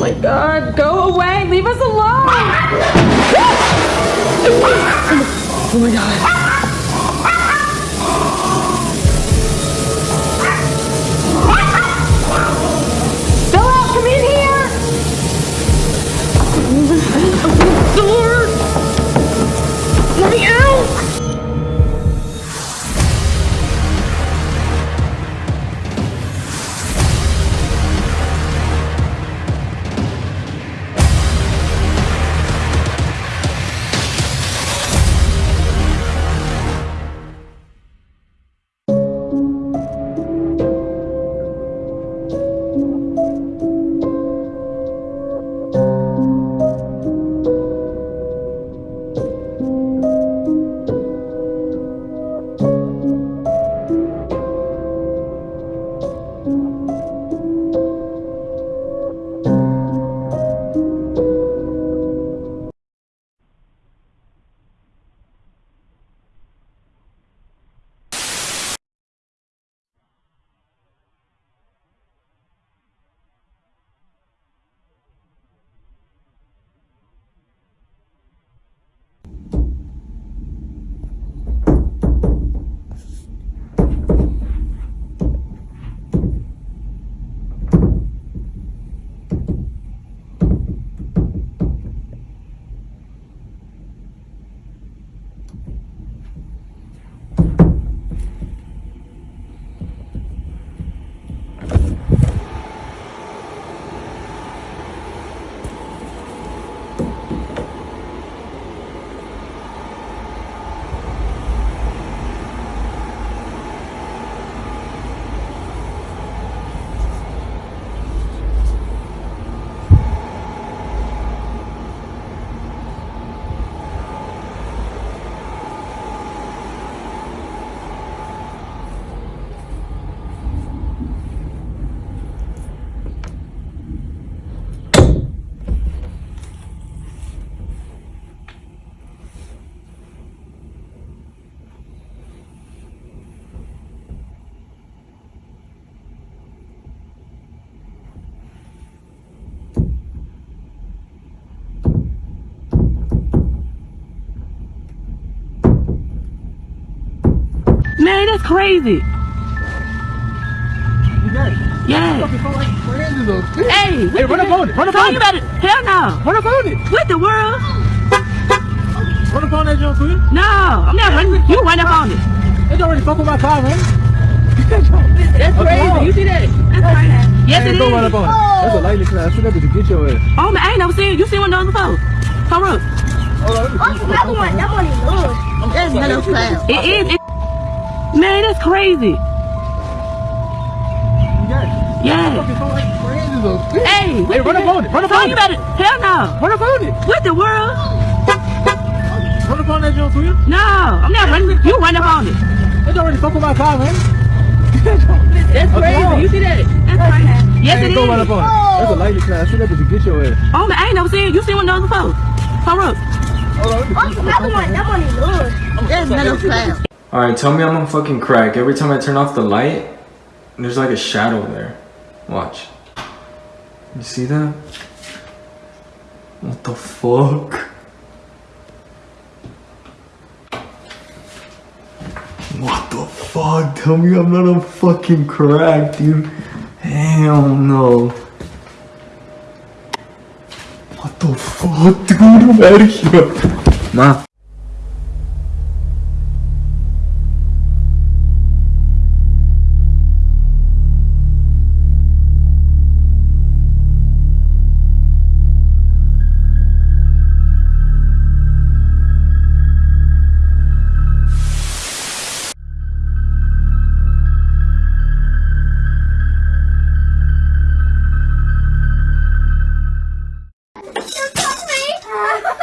my god, go away, leave us alone! oh my god. That's crazy. Yeah. Hey, Hey, run up on it. Run up on it. about it. Hell no. Run up on it. What the world? Run up on that jump, please. No, I'm not running. You run up on it. It's already fuck with my car, man. That's crazy. You see that? That's crazy. Yes, Hey, it don't run is. up on it. That's a lightning class. I should have to get your ass. Oh man, I ain't never seen you seen one of those before. Come on. Hold on. let me oh, see. That one, that one is good. That's middle class. It is. It, man, that's crazy. Yeah. Fucking crazy. Hey, Hey, run up on it. Run up on you it. about it. Hell no. Run up on it. What the world? Run up on that jump, please. No, I'm not running. You run up on it. It's already fuck with my car, man. That's crazy. You see that? That's crazy. Yes, Hey, it run up on it. That's a lightning class. I should have to get your ass. Oh man, I ain't never seen you seen one of those before. Come on. Hold on. let me see. That one, that one is good. That's middle class. Alright, tell me I'm on fucking crack. Every time I turn off the light, there's like a shadow there. Watch. You see that? What the fuck? What the fuck? Tell me I'm not on fucking crack, dude. Hell no. What the fuck, dude? I'm out of here. Yeah.